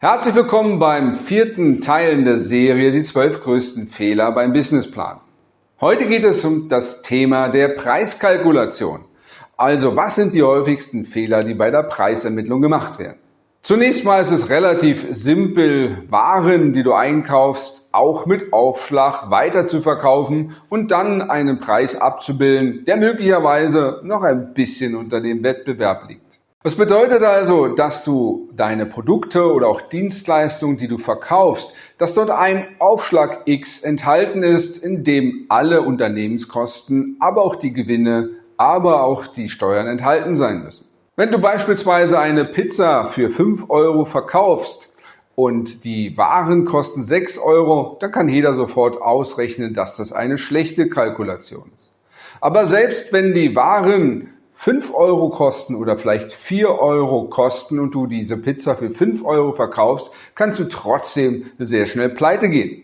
Herzlich willkommen beim vierten Teil der Serie Die zwölf größten Fehler beim Businessplan. Heute geht es um das Thema der Preiskalkulation. Also was sind die häufigsten Fehler, die bei der Preisermittlung gemacht werden? Zunächst mal ist es relativ simpel, Waren, die du einkaufst, auch mit Aufschlag weiter zu verkaufen und dann einen Preis abzubilden, der möglicherweise noch ein bisschen unter dem Wettbewerb liegt. Das bedeutet also, dass du deine Produkte oder auch Dienstleistungen, die du verkaufst, dass dort ein Aufschlag X enthalten ist, in dem alle Unternehmenskosten, aber auch die Gewinne, aber auch die Steuern enthalten sein müssen. Wenn du beispielsweise eine Pizza für 5 Euro verkaufst und die Waren kosten 6 Euro, dann kann jeder sofort ausrechnen, dass das eine schlechte Kalkulation ist. Aber selbst wenn die Waren 5 Euro kosten oder vielleicht 4 Euro kosten und du diese Pizza für 5 Euro verkaufst, kannst du trotzdem sehr schnell pleite gehen.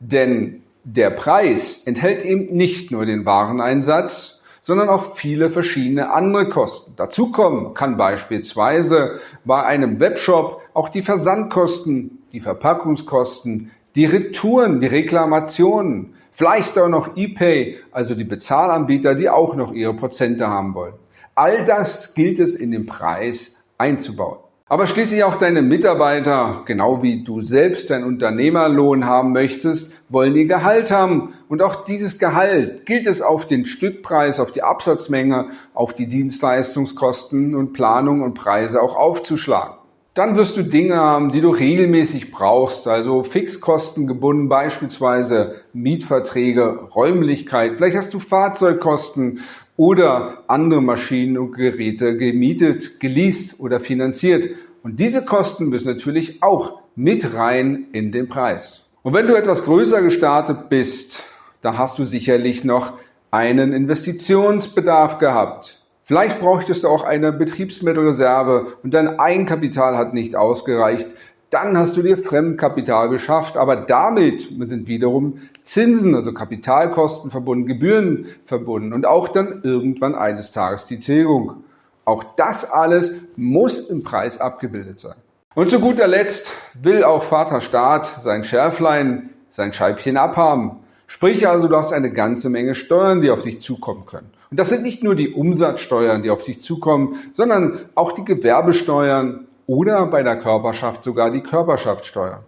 Denn der Preis enthält eben nicht nur den Wareneinsatz, sondern auch viele verschiedene andere Kosten. Dazu kommen kann beispielsweise bei einem Webshop auch die Versandkosten, die Verpackungskosten, die Retouren, die Reklamationen, vielleicht auch noch ePay, also die Bezahlanbieter, die auch noch ihre Prozente haben wollen. All das gilt es in den Preis einzubauen. Aber schließlich auch deine Mitarbeiter, genau wie du selbst deinen Unternehmerlohn haben möchtest, wollen ihr Gehalt haben. Und auch dieses Gehalt gilt es auf den Stückpreis, auf die Absatzmenge, auf die Dienstleistungskosten und Planung und Preise auch aufzuschlagen. Dann wirst du Dinge haben, die du regelmäßig brauchst, also Fixkosten gebunden, beispielsweise Mietverträge, Räumlichkeit. Vielleicht hast du Fahrzeugkosten oder andere Maschinen und Geräte gemietet, geleast oder finanziert. Und diese Kosten müssen natürlich auch mit rein in den Preis. Und wenn du etwas größer gestartet bist, dann hast du sicherlich noch einen Investitionsbedarf gehabt. Vielleicht bräuchtest du auch eine Betriebsmittelreserve und dein Eigenkapital hat nicht ausgereicht. Dann hast du dir Fremdkapital geschafft, aber damit sind wiederum Zinsen, also Kapitalkosten verbunden, Gebühren verbunden und auch dann irgendwann eines Tages die Tilgung. Auch das alles muss im Preis abgebildet sein. Und zu guter Letzt will auch Vater Staat sein Schärflein, sein Scheibchen abhaben. Sprich also, du hast eine ganze Menge Steuern, die auf dich zukommen können. Und das sind nicht nur die Umsatzsteuern, die auf dich zukommen, sondern auch die Gewerbesteuern oder bei der Körperschaft sogar die Körperschaftssteuer.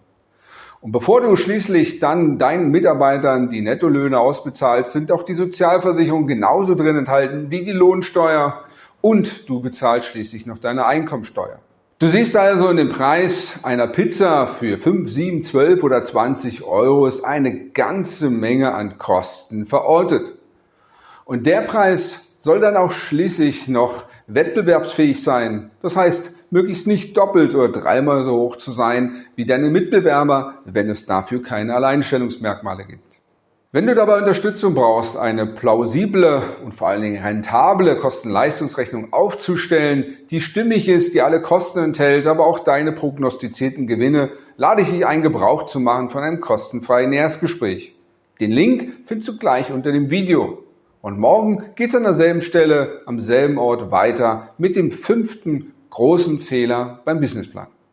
Und bevor du schließlich dann deinen Mitarbeitern die Nettolöhne ausbezahlst, sind auch die Sozialversicherungen genauso drin enthalten wie die Lohnsteuer und du bezahlst schließlich noch deine Einkommensteuer. Du siehst also in dem Preis einer Pizza für 5, 7, 12 oder 20 Euro ist eine ganze Menge an Kosten verortet. Und der Preis soll dann auch schließlich noch wettbewerbsfähig sein. Das heißt, möglichst nicht doppelt oder dreimal so hoch zu sein wie deine Mitbewerber, wenn es dafür keine Alleinstellungsmerkmale gibt. Wenn du dabei Unterstützung brauchst, eine plausible und vor allen Dingen rentable Kosten-Leistungsrechnung aufzustellen, die stimmig ist, die alle Kosten enthält, aber auch deine prognostizierten Gewinne, lade ich dich ein, Gebrauch zu machen von einem kostenfreien Erstgespräch. Den Link findest du gleich unter dem Video. Und morgen geht es an derselben Stelle, am selben Ort weiter mit dem fünften großen Fehler beim Businessplan.